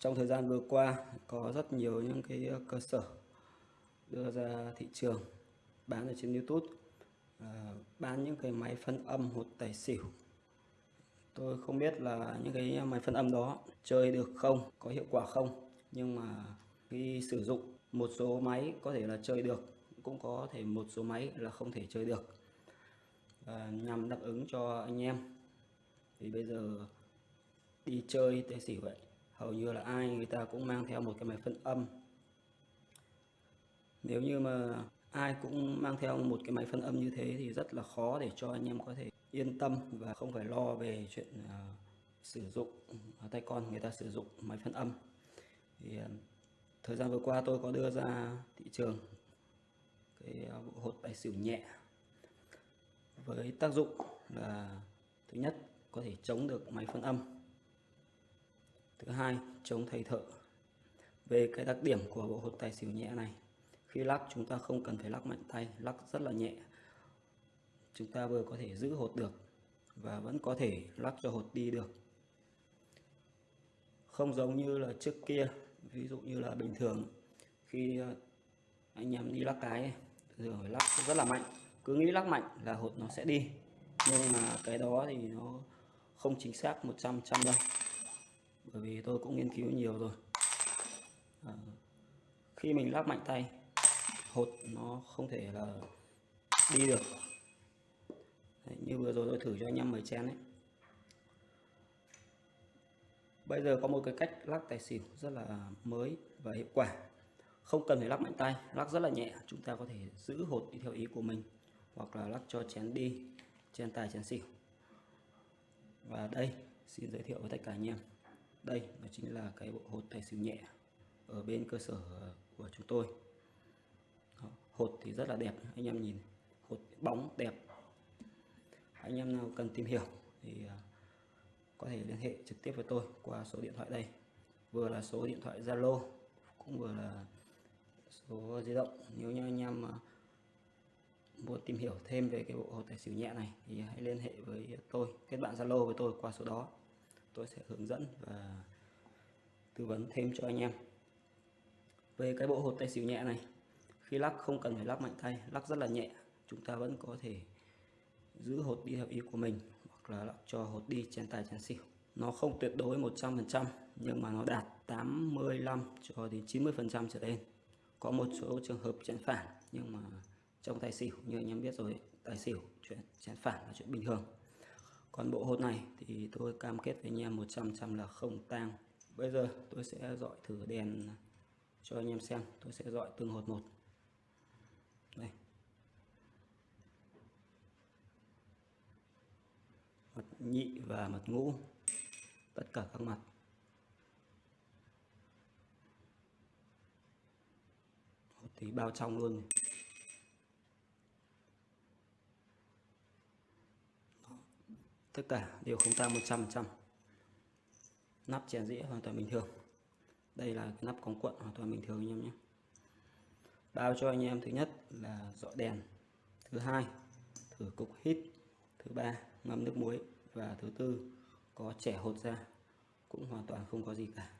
trong thời gian vừa qua có rất nhiều những cái ờ, cơ sở đưa ra thị trường bán ở trên YouTube à, bán những cái máy phân âm hột tài xỉu. Tôi không biết là những cái máy phân âm đó chơi được không có hiệu quả không nhưng mà khi sử dụng một số máy có thể là chơi được cũng có thể một số máy là không thể chơi được. À, nhằm đáp ứng cho anh em thì bây giờ đi chơi tài xỉu vậy hầu như là ai người ta cũng mang theo một cái máy phân âm. Nếu như mà ai cũng mang theo một cái máy phân âm như thế thì rất là khó để cho anh em có thể yên tâm và không phải lo về chuyện uh, sử dụng uh, tay con người ta sử dụng máy phân âm. Thì uh, thời gian vừa qua tôi có đưa ra thị trường cái bộ hột tài xỉu nhẹ với tác dụng là thứ nhất có thể chống được máy phân âm thứ hai chống thầy thợ. Về cái đặc điểm của bộ hột tài xỉu nhẹ này, khi lắc chúng ta không cần phải lắc mạnh tay, lắc rất là nhẹ. Chúng ta vừa có thể giữ hột được và vẫn có thể lắc cho hột đi được. Không giống như là trước kia, ví dụ như là bình thường, khi ờ, anh em đi lắc cái rồi lắc rất là mạnh. Cứ nghĩ lắc mạnh là hột nó sẽ đi, nhưng mà cái đó thì nó không chính xác 100 trăm đâu bởi vì tôi cũng nghiên cứu nhiều rồi. À, khi mình lắc mạnh tay hột nó không thể là đi được. Đấy, như vừa rồi tôi thử cho anh em mời chén ấy. Bây giờ có một cái cách lắc tài xỉu rất là mới và hiệu quả. Không cần phải lắc mạnh tay lắc rất là nhẹ. Chúng ta có thể giữ hột đi theo ý của mình hoặc là lắc cho chén đi chén tài chén xỉu. Và đây xin giới thiệu với tất cả anh em đây nó chính là cái bộ hột tài xỉu nhẹ ở bên cơ sở của chúng tôi. Hột thì rất là đẹp, anh em nhìn, hột bóng đẹp. Anh em nào cần tìm hiểu thì à, có thể liên hệ trực tiếp với tôi qua số điện thoại đây. Vừa là số điện thoại Zalo, cũng vừa là số di động. Nếu như anh em à, muốn tìm hiểu thêm về cái bộ hột tài xỉu nhẹ này thì hãy liên hệ với tôi, kết bạn Zalo với tôi qua số đó tôi sẽ hướng dẫn và tư vấn thêm cho anh em. Về cái bộ hột tay xỉu nhẹ này, khi lắc không cần phải lắc mạnh tay, lắc rất là nhẹ. Chúng ta vẫn có thể giữ hột đi theo ý của mình hoặc là lắc cho hột đi chén tài chén xỉu. Nó không tuyệt đối 100% nhưng mà nó đạt 85 cho đến 90 phần trăm trở lên. Có một số trường hợp chén phản, nhưng mà trong tài xỉu, như anh em biết rồi, tài xỉu chuyện chén phản là chuyện bình thường còn bộ hột này thì tôi cam kết với anh em 100 trăm là không tang. Bây giờ tôi sẽ dọi thử đèn cho anh em xem. Tôi sẽ dọi từng hột một. Đây. Mặt nhị và mặt ngũ. Tất cả các mặt. Hột thì bao trong luôn tất cả đều không tan 100% nắp chèn dĩa hoàn toàn bình thường. Đây là nắp cống cuộn hoàn toàn bình thường anh em nhé. Bao cho anh em thứ nhất là dọ đèn, thứ hai thử cục hít, thứ ba ngâm nước muối và thứ tư có trẻ hột ra, cũng hoàn toàn không có gì cả.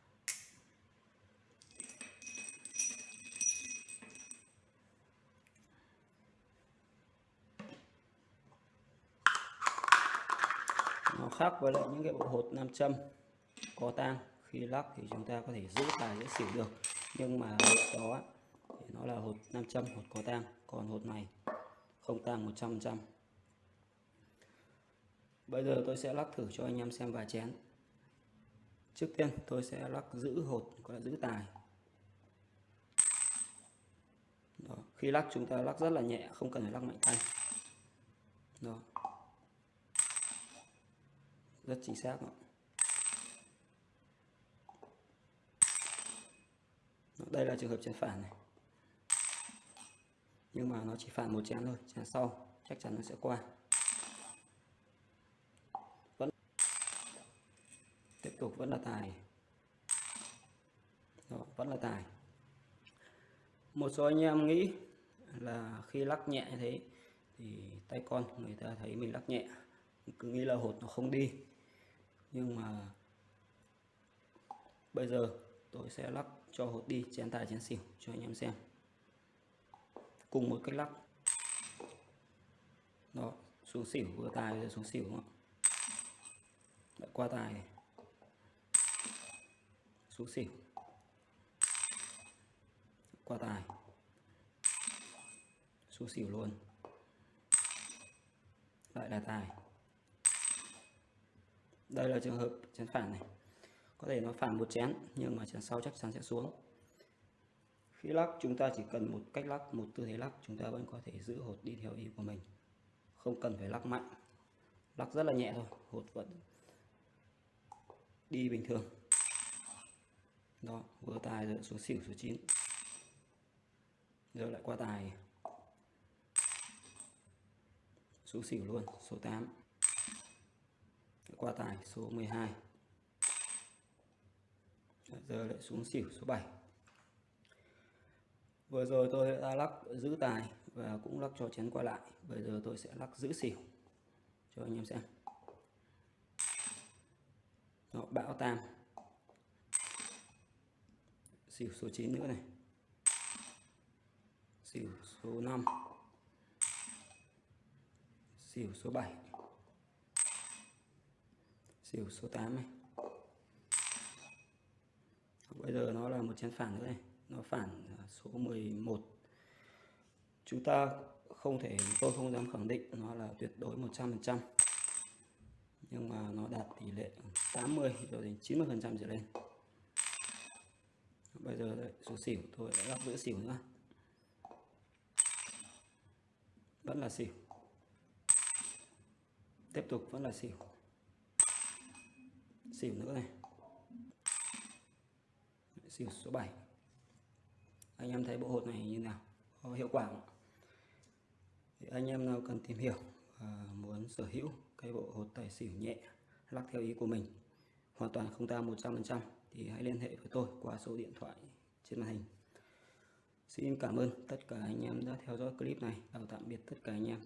Nó khác với lại những cái bộ hột nam châm có tang. Khi lắc thì chúng ta có thể giữ tài giữ xỉu được. Nhưng mà đó thì nó là hột nam châm, hột có tang. Còn hột này không tang 100% bây giờ tôi sẽ lắc thử cho anh em xem vài chén. Trước tiên tôi sẽ lắc giữ hột gọi là giữ tài. Đó. khi lắc chúng ta lắc rất là nhẹ, không cần phải lắc mạnh tay. Đó rất chính xác đó. đây là trường hợp chén phản này. Nhưng mà nó chỉ phản một chén thôi chén sau chắc chắn nó sẽ qua. Vẫn tiếp tục vẫn là tài. Đó, vẫn là tài. Một số anh em nghĩ là khi lắc nhẹ như thế thì tay con người ta thấy mình lắc nhẹ cứ nghĩ là hột nó không đi. Nhưng mà bây giờ tôi sẽ lắc cho hột đi, chén tài, chén xỉu cho anh em xem. Cùng một cách lắc đó, xuống xỉu, vừa tài rồi xuống xỉu đúng không lại qua tài. Này. xuống xỉu. Qua tài. Xuống xỉu luôn. Lại là tài đây là trường hợp chén phản này. Có thể nó phản một chén, nhưng mà chén sau chắc chắn sẽ xuống. Khi lắc, chúng ta chỉ cần một cách lắc, một tư thế lắc, chúng ta vẫn có thể giữ hột đi theo ý của mình. Không cần phải lắc mạnh. Lắc rất là nhẹ thôi, hột vẫn đi bình thường. Đó, vừa tài rồi, xuống xỉu số 9 rồi lại qua tài. Số xỉu luôn, số 8 qua tài số 12 dạ, giờ lại xuống xỉu số 7 vừa rồi tôi đã lắc giữ tài và cũng lắc cho chén qua lại. Bây giờ tôi sẽ lắc giữ xỉu. Cho anh em xem. Đó, bão tam xỉu số 9 nữa này. Xỉu số 5 xỉu số 7 xỉu số 8 này. Bây giờ nó là một chén phản nữa này. Nó phản số 11 chúng ta không thể tôi không dám khẳng định nó là tuyệt đối 100% nhưng mà nó đạt tỷ lệ 80 rồi đến 90 phần trăm trở lên. Bây giờ đây, số xỉu tôi đã gặp giữa xỉu nữa vẫn là xỉu. Tiếp tục vẫn là xỉu xỉu nữa này xỉu số 7 anh em thấy bộ hột này như nào có hiệu quả không? thì anh em nào cần tìm hiểu và muốn sở hữu cái bộ hột tài xỉu nhẹ, lắc theo ý của mình, hoàn toàn không ta 100% thì hãy liên hệ với tôi qua số điện thoại trên màn hình Xin cảm ơn tất cả anh em đã theo dõi clip này. Chào tạm biệt tất cả anh em.